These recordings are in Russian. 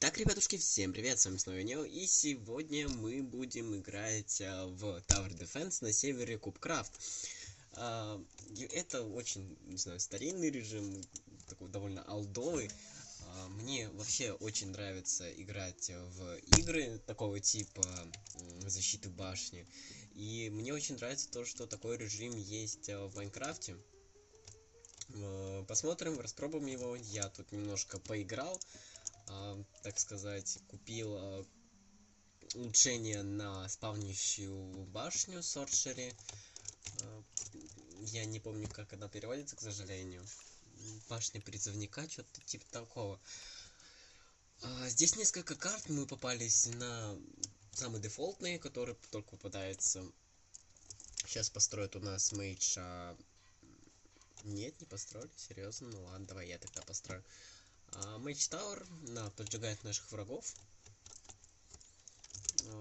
Итак, ребятушки, всем привет, с вами снова Нео, и сегодня мы будем играть а, в Tower Defense на севере Кубкрафт. А, это очень, не знаю, старинный режим, такой довольно алдовый. А, мне вообще очень нравится играть в игры такого типа защиты башни. И мне очень нравится то, что такой режим есть в Майнкрафте. Посмотрим, распробуем его. Я тут немножко поиграл. А, так сказать, купил а, улучшение на спавнящую башню Соршери. А, я не помню, как она переводится, к сожалению. Башня призывника, что-то типа такого. Здесь несколько карт мы попались на самые дефолтные, которые только попадаются. Сейчас построят у нас мейдж. А... Нет, не построили, серьезно. Ну ладно, давай я тогда построю. Mage Tower поджигает наших врагов.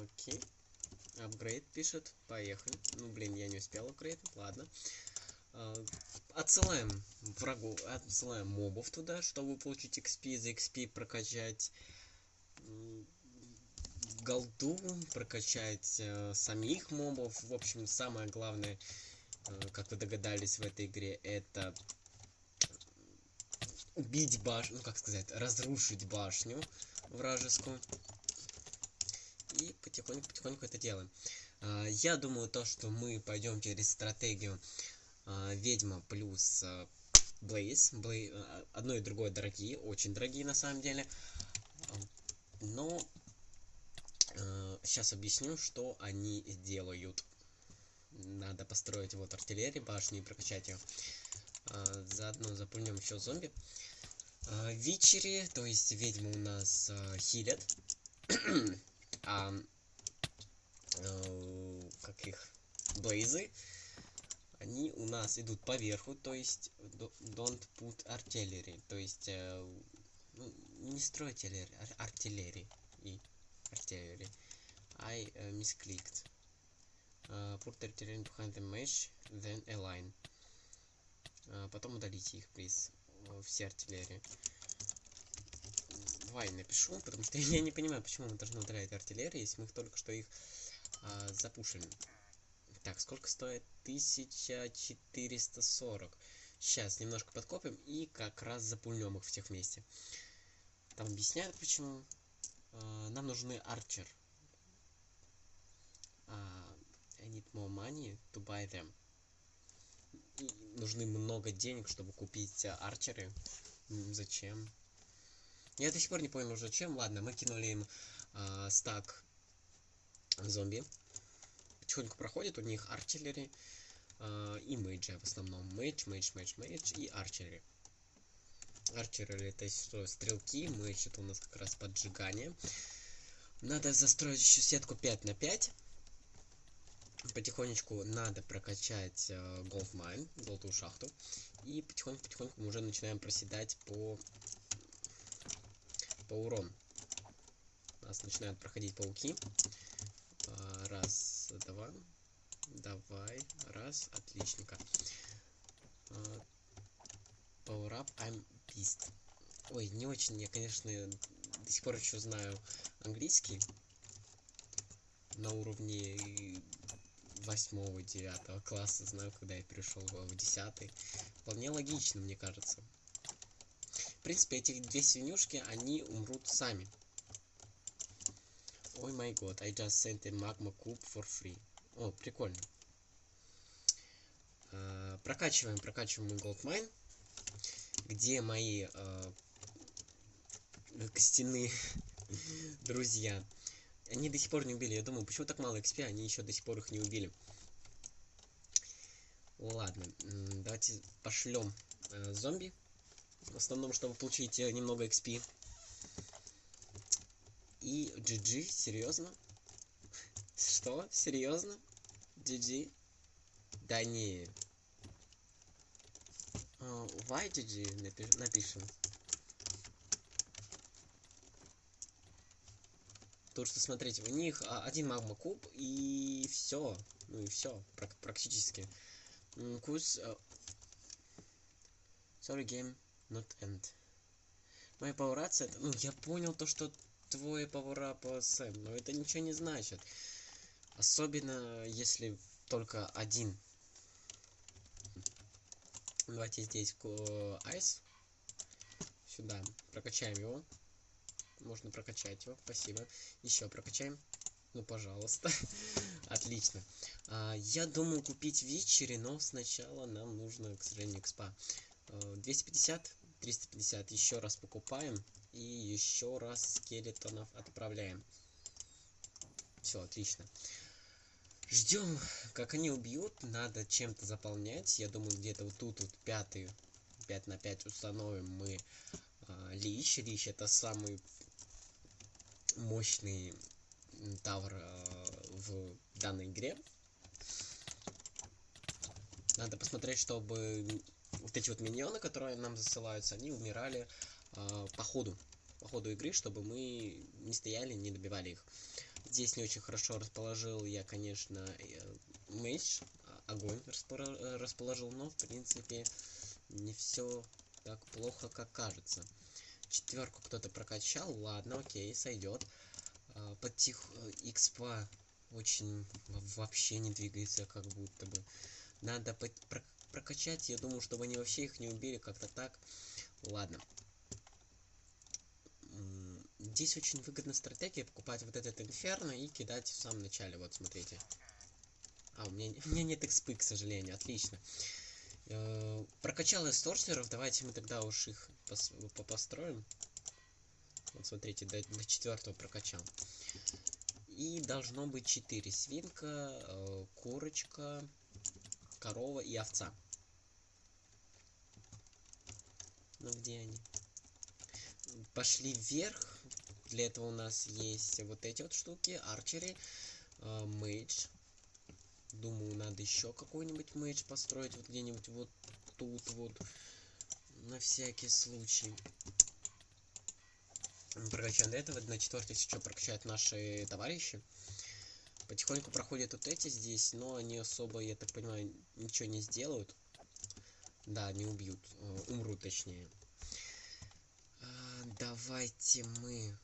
Окей. Апгрейд пишет. Поехали. Ну, блин, я не успел апгрейдить. Ладно. А, отсылаем врагу, отсылаем мобов туда, чтобы получить XP. За XP прокачать голду, прокачать э, самих мобов. В общем, самое главное, как вы догадались в этой игре, это убить башню, ну как сказать, разрушить башню вражескую. И потихоньку-потихоньку это делаем. А, я думаю, то, что мы пойдем через стратегию а, ведьма плюс Блейз. Блей... Одно и другое дорогие, очень дорогие на самом деле. Но сейчас объясню, что они делают. Надо построить вот артиллерии башни и прокачать ее. А, заодно запульнем еще зомби. А, Вичери, то есть ведьмы у нас а, хилят. а, а, как их? Блейзы. Они у нас идут по верху, то есть don't put artillery. То есть э, ну, не стройте артиллерии. И артиллерии. I uh, misclicked. Uh, put artillery behind the mesh, then align. А, потом удалите их, плиз. Все артиллерии. Давай напишу, потому что я не понимаю, почему мы должны удалять артиллерию, если мы их только что их а, запушили. Так, сколько стоит? 1440. Сейчас немножко подкопим и как раз запульнем их всех вместе. Там объясняют почему. Нам нужны арчер. Uh, I need more money to buy them нужны много денег, чтобы купить а, арчеры. Зачем? Я до сих пор не понял, зачем. Ладно, мы кинули им э, стак зомби. Потихоньку проходит, у них archer ы э, и mage и в основном. Mage, mage, mage, mage и archer ы. Archer ы это что, стрелки, мейдж это у нас как раз поджигание. Надо застроить еще сетку 5 на 5 потихонечку надо прокачать э, Gold Mine, золотую шахту. И потихоньку-потихоньку мы уже начинаем проседать по, по урону. Нас начинают проходить пауки. А, раз, два. Давай. Раз. Отличненько. А, power up, I'm pissed. Ой, не очень, я, конечно, до сих пор еще знаю английский на уровне восьмого, девятого класса, знаю, когда я перешел в десятый. Вполне логично, мне кажется. В принципе, эти две свинюшки, они умрут сами. Ой май год, I just sent a magma cube for free. О, прикольно. Uh, прокачиваем, прокачиваем Gold Mine. Где мои uh, костяные друзья. Они до сих пор не убили. Я думаю, почему так мало XP, они еще до сих пор их не убили. Ладно, давайте пошлем э, зомби. В основном, чтобы получить э, немного XP. И GG, серьезно? Что? Серьезно? GG? Да не. Uh, why GG напишем. Потому что, смотрите, у них а, один магма куб и все. Ну и все, практически. Курс... Uh, sorry, game not end. Моя пауэрация, ну, я понял то, что твой пауэрап Сэм, но это ничего не значит. Особенно, если только один. Давайте здесь айс. Сюда. Прокачаем его. Можно прокачать его. Спасибо. Еще прокачаем. Ну, пожалуйста. Отлично. А, я думаю купить вечери, но сначала нам нужно, к сожалению, экспа. 250, 350 еще раз покупаем. И еще раз скелетонов отправляем. Все, отлично. Ждем, как они убьют. Надо чем-то заполнять. Я думаю, где-то вот тут вот пятый, 5 на 5 установим мы а, Лич. Лич это самый мощный тавр а, в данной игре. Надо посмотреть, чтобы вот эти вот миньоны, которые нам засылаются, они умирали э, по ходу. По ходу игры, чтобы мы не стояли, не добивали их. Здесь не очень хорошо расположил я, конечно, э, меч, а, огонь расположил, но, в принципе, не все так плохо, как кажется. Четверку кто-то прокачал, ладно, окей, сойдет. А, Потих X2 очень вообще не двигается, как будто бы. Надо прокачать, я думаю, чтобы они вообще их не убили, как-то так. Ладно. Здесь очень выгодная стратегия покупать вот этот инферно и кидать в самом начале. Вот, смотрите. А, у меня, у меня нет экспы, к сожалению. Отлично. Э, прокачал я сторсеров. Давайте мы тогда уж их пос построим. Вот, смотрите, до, до четвертого прокачал. И должно быть 4. Свинка, э, курочка, корова и овца. Ну где они? Пошли вверх. Для этого у нас есть вот эти вот штуки. Арчери, э, мейдж. Думаю, надо еще какой-нибудь мейдж построить. Вот где-нибудь вот тут вот. На всякий случай прокачаем до этого. На четвертый еще прокачают наши товарищи. Потихоньку проходят вот эти здесь, но они особо, я так понимаю, ничего не сделают. Да, не убьют. Э, умрут, точнее. А, давайте мы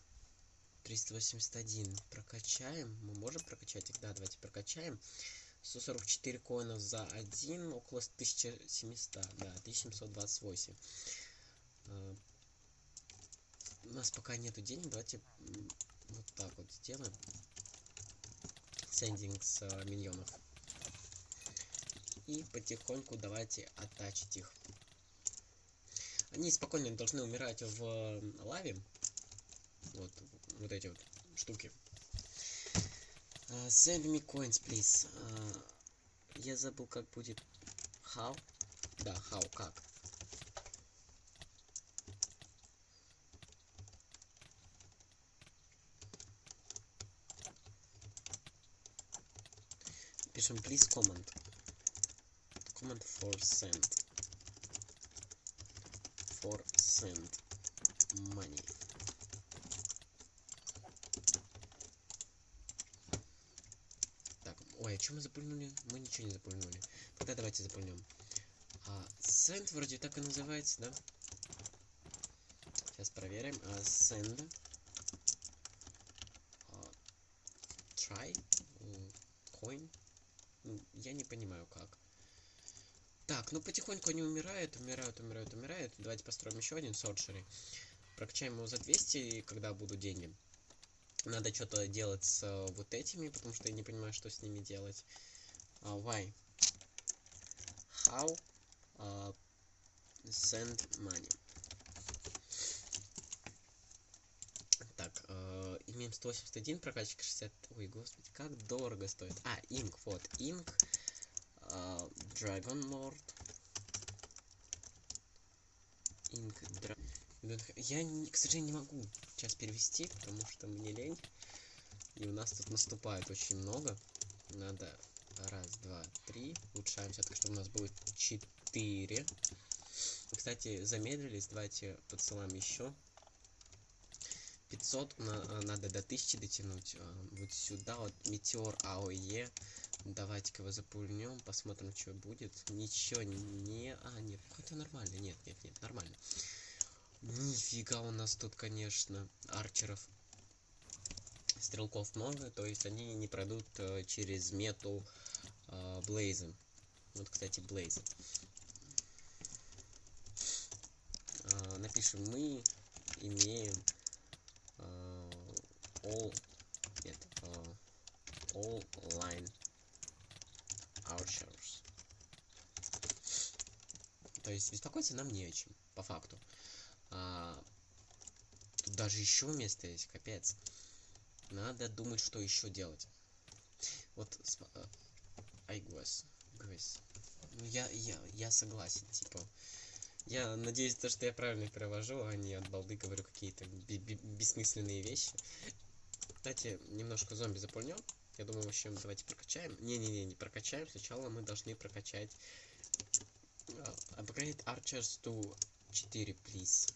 381 прокачаем. Мы можем прокачать их? Да, давайте прокачаем. 144 коинов за один, около 1700, да, 1728 у нас пока нету денег, давайте вот так вот сделаем. Сендинг с а, миньонов. И потихоньку давайте оттачить их. Они спокойно должны умирать в лаве. Вот, вот эти вот штуки. Uh, send me coins, please. Uh, я забыл, как будет. How? Да, how, как. пишем please comment comment for send for send money так ой а что мы запульнули мы ничего не запульнули тогда давайте запульнем а, send вроде так и называется да сейчас проверим а, send а, try coin я не понимаю как. Так, ну потихоньку они умирают, умирают, умирают, умирают. Давайте построим еще один соршери. Прокачаем его за 200, и когда будут деньги. Надо что-то делать с uh, вот этими, потому что я не понимаю, что с ними делать. Uh, why? How uh, send money? Так, э, имеем 181, прокачка 60. Ой, господи, как дорого стоит. А, инк, вот, инк. Э, Dragon Lord. Инк, дра... Я, к сожалению, не могу сейчас перевести, потому что мне лень. И у нас тут наступает очень много. Надо раз, два, три. Улучшаемся, так что у нас будет четыре. Кстати, замедлились. Давайте подсылаем еще 500 на, а, надо до 1000 дотянуть. А, вот сюда вот метеор АОЕ. Давайте-ка его запульнем, посмотрим, что будет. Ничего не... А, нет, это нормально. Нет, нет, нет, нормально. Нифига у нас тут, конечно, арчеров. Стрелков много, то есть они не пройдут э, через мету э, Блейза. Вот, кстати, Блейз. Э, напишем, мы имеем э, all, нет, э, all line archers. То есть беспокоиться нам не о чем, по факту. А, тут даже еще место есть, капец. Надо думать, что еще делать. Вот, I guess, guess. Ну, я, я, я согласен, типа. Я надеюсь, то, что я правильно перевожу, а не от балды говорю какие-то бессмысленные вещи. Кстати, немножко зомби запульнем. Я думаю, вообще давайте прокачаем. Не-не-не, не прокачаем. Сначала мы должны прокачать upgrade archers to 4, please.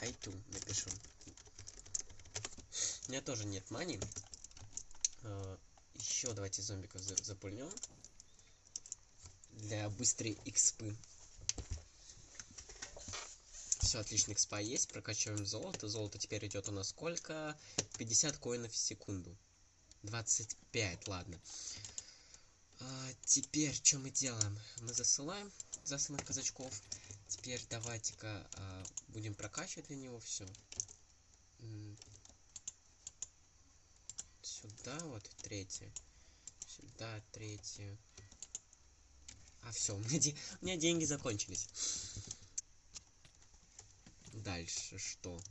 Айту напишу. У меня тоже нет мани. А, Еще давайте зомбиков запульнем. Для быстрой экспы. Все, отлично, экспа есть. Прокачиваем золото. Золото теперь идет у нас сколько? 50 коинов в секунду. 25, ладно. А, теперь, что мы делаем? Мы засылаем засылаем казачков. Теперь давайте-ка а, будем прокачивать для него все. Сюда вот третье. Сюда третье. А все, у меня, де у меня деньги закончились. Дальше что?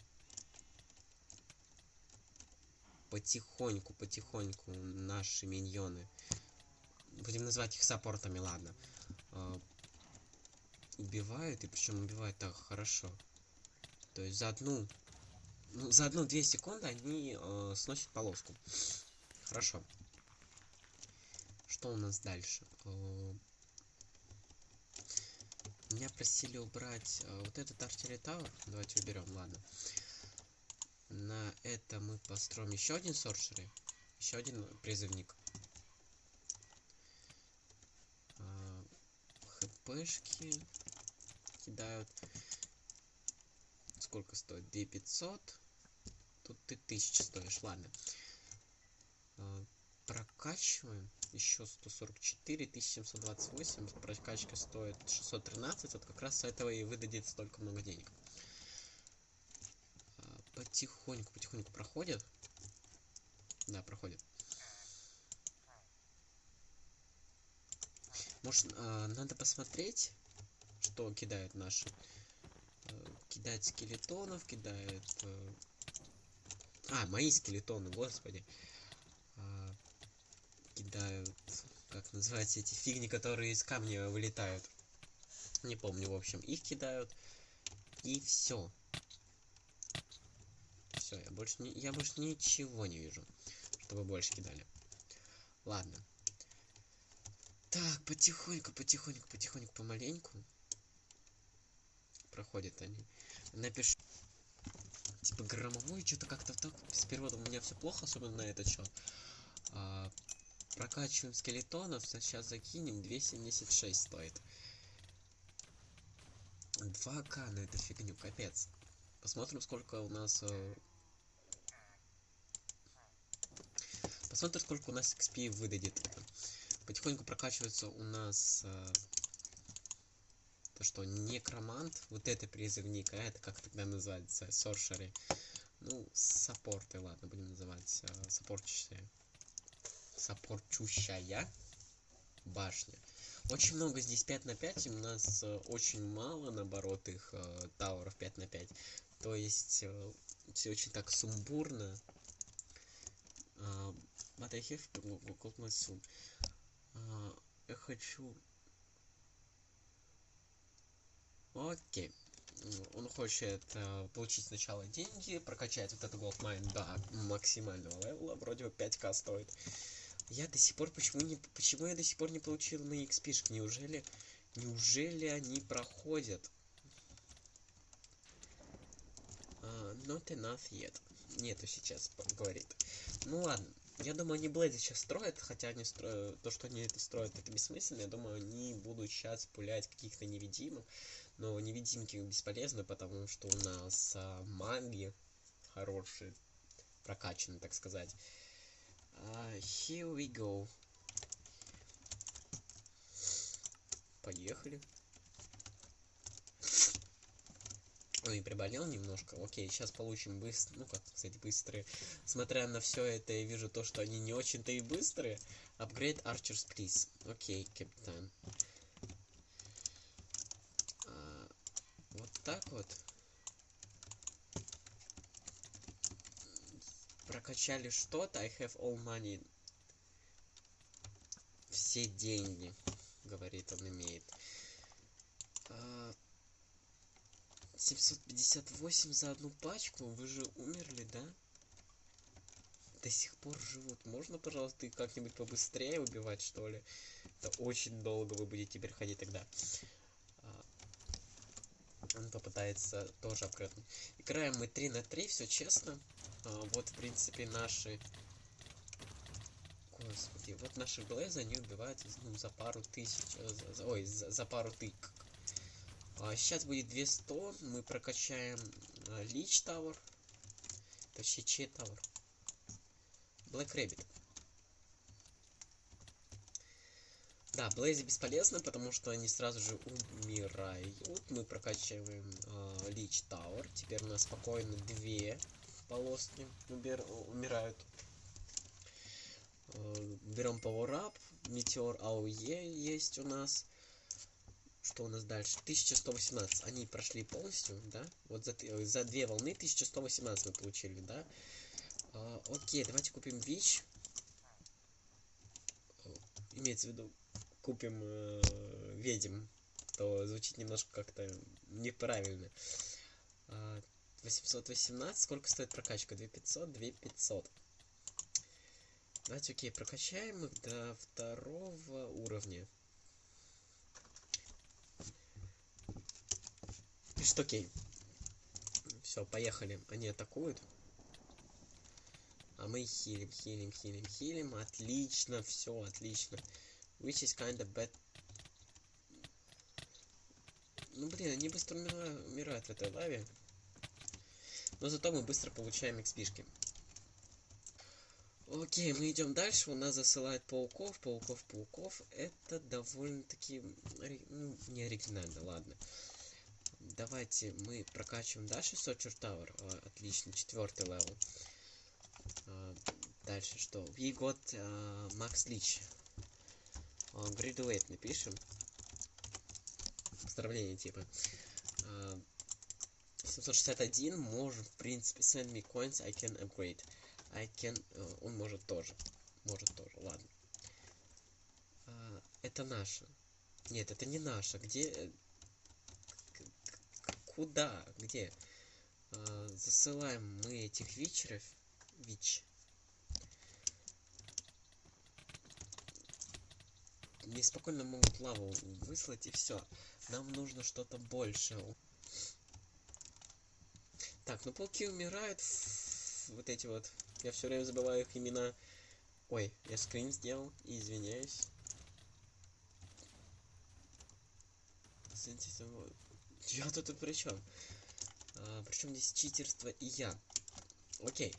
Потихоньку, потихоньку наши миньоны. Будем называть их саппортами, ладно. А, убивают, и причем убивают так хорошо. То есть за одну, за одну-две секунды они э, сносят полоску. Хорошо. Что у нас дальше? Э, меня просили убрать э, вот этот артиллерий. Давайте уберем, ладно. На это мы построим еще один соршери. Еще один призывник. Э, хпшки кидают. Сколько стоит? 2500. Тут ты 1000 стоишь, ладно. А, прокачиваем. Еще 144, 1728. Прокачка стоит 613. Вот как раз с этого и выдадет столько много денег. А, потихоньку, потихоньку проходит. Да, проходит. Может, а, надо посмотреть, что кидают наши. Э, кидает скелетонов, кидает... Э, а, мои скелетоны, господи. А, кидают... Как называются эти фигни, которые из камня вылетают. Не помню, в общем. Их кидают. И все. Все, я больше не, я больше ничего не вижу, чтобы больше кидали. Ладно. Так, потихоньку, потихоньку, потихоньку, помаленьку проходят они. Напиши. Типа громовой, что-то как-то так. С переводом у меня все плохо, особенно на этот счет. А, прокачиваем скелетонов. Сейчас закинем. 276 стоит. 2к на эту фигню, капец. Посмотрим, сколько у нас... Э... Посмотрим, сколько у нас XP выдадет. Потихоньку прокачивается у нас... Э то что некромант, вот это призывник, а это как тогда называется, соршеры. Ну, саппорты, ладно, будем называть э, саппортчущая. Саппортчущая башня. Очень много здесь 5 на 5, у нас э, очень мало, наоборот, их э, тауров 5 на 5. То есть, э, все очень так сумбурно. Э, я хочу Окей. Он хочет э, получить сначала деньги, прокачать вот этот Gold Mine до максимального level а, вроде бы 5к стоит. Я до сих пор, почему не, почему я до сих пор не получил мои xp Неужели, неужели они проходят? Uh, not enough yet. Нету сейчас, говорит. Ну ладно, Я думаю, они Blaze и сейчас строят, хотя они строят... То, что они это строят, это бессмысленно. Я думаю, они будут сейчас пулять каких-то невидимых. Но невидимки бесполезны, потому что у нас а, маги хорошие, прокачаны, так сказать. Uh, here we go. Поехали. Ой, приболел немножко. Окей, сейчас получим быстро. Ну как сказать, быстрые. Смотря на все это, я вижу то, что они не очень-то и быстрые. Upgrade Archers, please. Окей, капитан. А, вот так вот. Прокачали что-то. I have all money. Все деньги, говорит он, имеет. А, 758 за одну пачку? Вы же умерли, да? До сих пор живут. Можно, пожалуйста, как-нибудь побыстрее убивать, что ли? Это очень долго вы будете теперь ходить тогда. Он попытается тоже обкратно. Играем мы 3 на 3, все честно. А, вот, в принципе, наши... Господи, вот наши глаза, они убивают ну, за пару тысяч... Э, за, ой, за, за пару тык а, сейчас будет 200. Мы прокачаем а, Лич Тауэр. Точнее, Че Тауэр. Black Rabbit. Да, Blaze и бесполезно, потому что они сразу же умирают. Мы прокачиваем э, Leech Tower. Теперь у нас спокойно две полоски убер... умирают. Э, берем Power. Метеор AOE есть у нас. Что у нас дальше? 1118. Они прошли полностью, да? Вот за, за две волны 1118 мы получили, да? А, окей, давайте купим ВИЧ. Имеется в виду, купим э, ведьм. То звучит немножко как-то неправильно. А, 818. Сколько стоит прокачка? 2500, 2500. Давайте, окей, прокачаем их до второго уровня. Пишет окей. Все, поехали. Они атакуют. А мы хилим, хилим, хилим, хилим. Отлично, все, отлично. Which is kinda bad. Ну блин, они быстро умирают, в этой лаве. Но зато мы быстро получаем экспишки. Окей, мы идем дальше. У нас засылают пауков, пауков, пауков. Это довольно-таки ну, не оригинально, ладно. Давайте мы прокачиваем дальше Tower. А, отлично, четвертый level. А, дальше что? Got uh, Max Leech. Uh, graduate напишем. Поздравление типа. Uh, 761 может в принципе send me coins I can upgrade. I can... Uh, он может тоже. Может тоже, ладно. Uh, это наша. Нет, это не наша. Где... Куда? Где? А, засылаем мы этих вечеров. Вич. Неспокойно могут лаву выслать и все. Нам нужно что-то больше. Так, ну пауки умирают. Вот эти вот. Я все время забываю их имена. Ой, я скрин сделал. Извиняюсь. Я тут при чем? А, причем здесь читерство и я. Окей.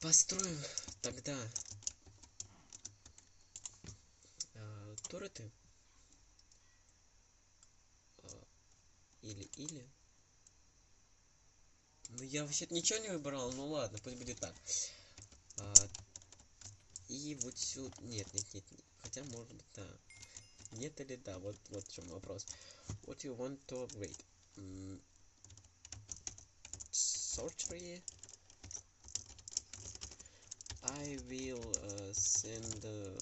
Построим тогда а, туреты. А, или, или. Ну, я вообще-то ничего не выбирал, ну ладно, пусть будет так. А, и вот сюда... Нет, нет, нет, нет. Хотя, может быть, да. Нет или да? Вот, вот в чем вопрос. What you want to upgrade? Mm. Sorcery. I will uh, send uh,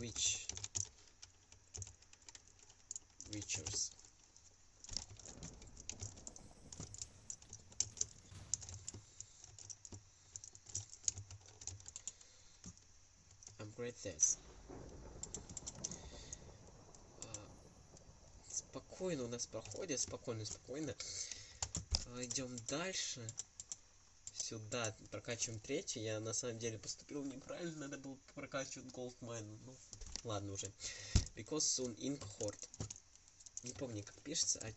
witch witchers. Upgrade this. спокойно у нас проходит, спокойно, спокойно. А, идем дальше. Сюда прокачиваем третий. Я на самом деле поступил неправильно, надо было прокачивать Goldmine. Ну, ладно уже. Because soon ink horde. Не помню, как пишется. А... а...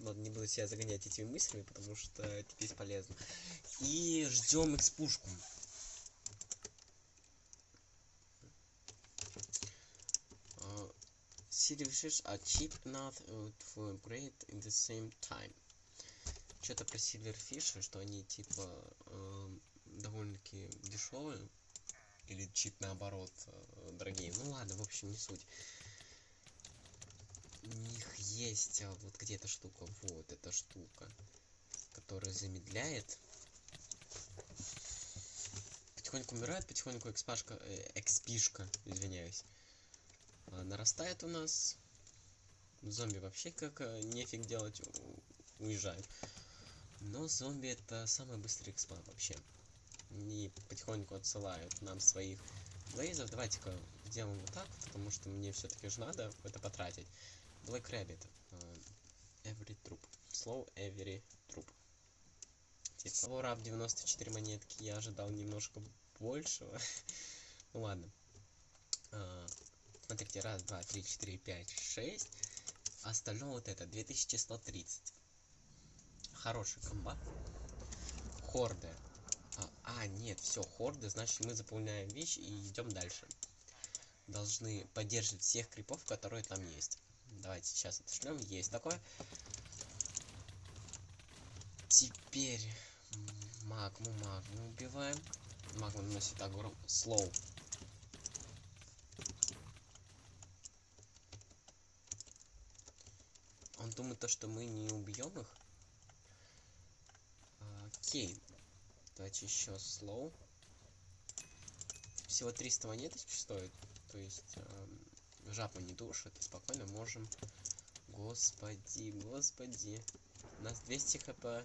Ладно, не буду себя загонять этими мыслями, потому что это бесполезно. И ждем экспушку. Silverfish are cheap enough to upgrade in the same time. Что-то про Silverfish, что они типа э, довольно-таки дешевые. Или чип наоборот э, дорогие. Ну ладно, в общем, не суть. У них есть а, вот где-то штука. Вот эта штука. Которая замедляет. Потихоньку умирает, потихоньку экспашка, э, экспишка, извиняюсь. А, нарастает у нас. Зомби вообще как э, нефиг делать, уезжают. Но зомби это самый быстрый экспа вообще. Они потихоньку отсылают нам своих блейзов. Давайте-ка сделаем вот так, потому что мне все-таки же надо это потратить. Black Rabbit. Uh, every troop. Slow every troop. Типа, Power 94 монетки. Я ожидал немножко большего. ну ладно. Uh, смотрите, раз, два, три, четыре, пять, шесть. Остальное вот это, 2130. Хороший комбат. Хорды. А, а, нет, все, хорды, значит мы заполняем вещи и идем дальше. Должны поддерживать всех крипов, которые там есть. Давайте сейчас отошлем. Есть такое. Теперь магму, магму убиваем. Магму наносит огром. Слоу. Он думает то, что мы не убьем их. Окей. Давайте еще слоу. Всего 300 монеточек стоит. То есть эм, жапа не душит. Спокойно можем... Господи, господи. У нас 200 хп. А,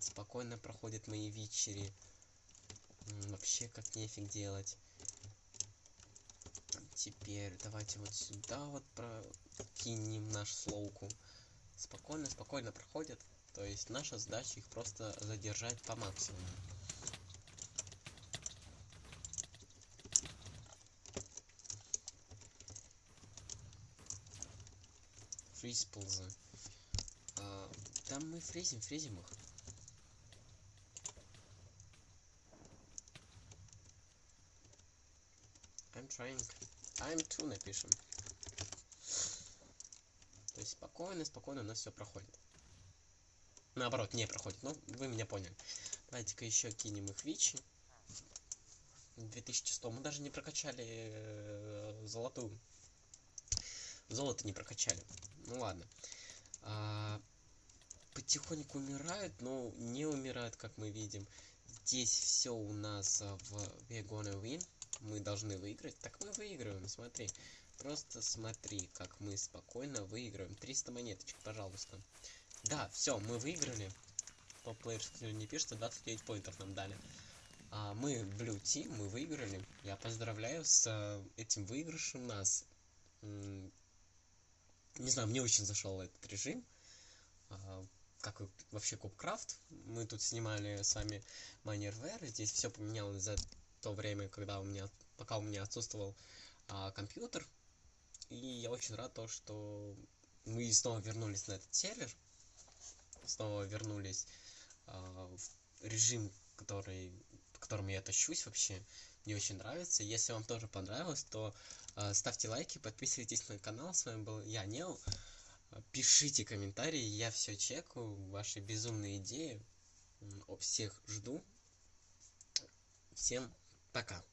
спокойно проходят мои вечери. Вообще как нефиг делать. Теперь давайте вот сюда вот прокинем наш слоуку. Спокойно, спокойно проходят. То есть наша задача их просто задержать по максимуму. Фриз ползы. А, там мы фрезим, фрезим их. I'm trying. I'm too напишем. То есть спокойно, спокойно у нас все проходит наоборот, не проходит. Ну, вы меня поняли. Давайте-ка еще кинем их вичи. 2100. Мы даже не прокачали э, золотую. Золото не прокачали. Ну ладно. А, потихоньку умирают, но не умирают, как мы видим. Здесь все у нас в We're gonna win. Мы должны выиграть. Так мы выигрываем, смотри. Просто смотри, как мы спокойно выигрываем. 300 монеточек, пожалуйста. Да, все, мы выиграли. Топ-плеер не пишется, 29 поинтов нам дали. А мы Blue Team, мы выиграли. Я поздравляю с э, этим выигрышем нас. Не знаю, мне очень зашел этот режим. А, как вообще Кубкрафт. Мы тут снимали с вами Майнервер. Здесь все поменялось за то время, когда у меня, пока у меня отсутствовал а, компьютер. И я очень рад то, что мы снова вернулись на этот сервер снова вернулись э, в режим, который, в котором я тащусь вообще. Мне очень нравится. Если вам тоже понравилось, то э, ставьте лайки, подписывайтесь на канал. С вами был я, Нео. Пишите комментарии, я все чекаю, ваши безумные идеи. Всех жду. Всем пока.